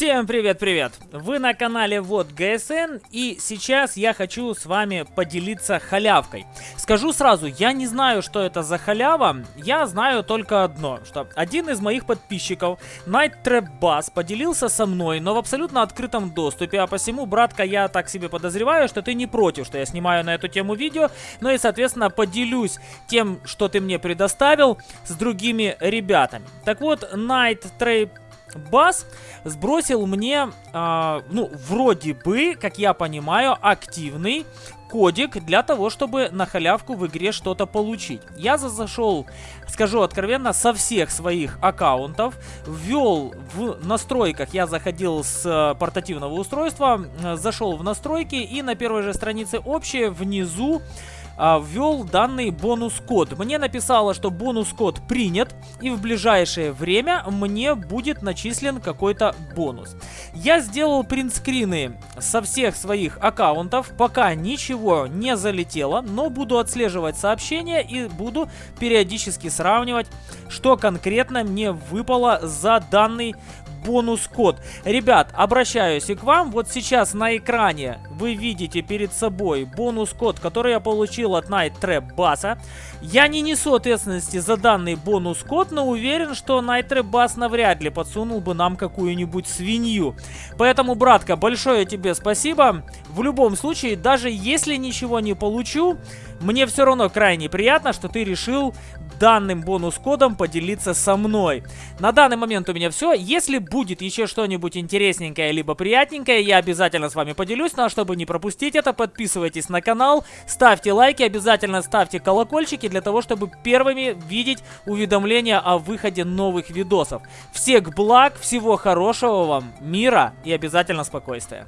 Всем привет-привет! Вы на канале Вот ГСН и сейчас я хочу с вами поделиться халявкой. Скажу сразу, я не знаю, что это за халява, я знаю только одно, что один из моих подписчиков, Night Trap Bass, поделился со мной, но в абсолютно открытом доступе, а посему, братка, я так себе подозреваю, что ты не против, что я снимаю на эту тему видео, ну и, соответственно, поделюсь тем, что ты мне предоставил с другими ребятами. Так вот, Night Trap Бас сбросил мне, э, ну, вроде бы, как я понимаю, активный кодик для того, чтобы на халявку в игре что-то получить. Я зашел, скажу откровенно, со всех своих аккаунтов, ввел в настройках, я заходил с э, портативного устройства, зашел в настройки и на первой же странице общее внизу ввел данный бонус-код. Мне написало, что бонус-код принят, и в ближайшее время мне будет начислен какой-то бонус. Я сделал принтскрины со всех своих аккаунтов, пока ничего не залетело, но буду отслеживать сообщения и буду периодически сравнивать, что конкретно мне выпало за данный бонус-код. Ребят, обращаюсь и к вам. Вот сейчас на экране вы видите перед собой бонус-код, который я получил от Night Trap Bass. Я не несу ответственности за данный бонус-код, но уверен, что Night Trap Bass навряд ли подсунул бы нам какую-нибудь свинью. Поэтому, братка, большое тебе спасибо. В любом случае, даже если ничего не получу, мне все равно крайне приятно, что ты решил данным бонус-кодом поделиться со мной. На данный момент у меня все. Если будет еще что-нибудь интересненькое либо приятненькое, я обязательно с вами поделюсь. Ну а чтобы не пропустить это, подписывайтесь на канал, ставьте лайки, обязательно ставьте колокольчики для того, чтобы первыми видеть уведомления о выходе новых видосов. Всех благ, всего хорошего вам, мира и обязательно спокойствия.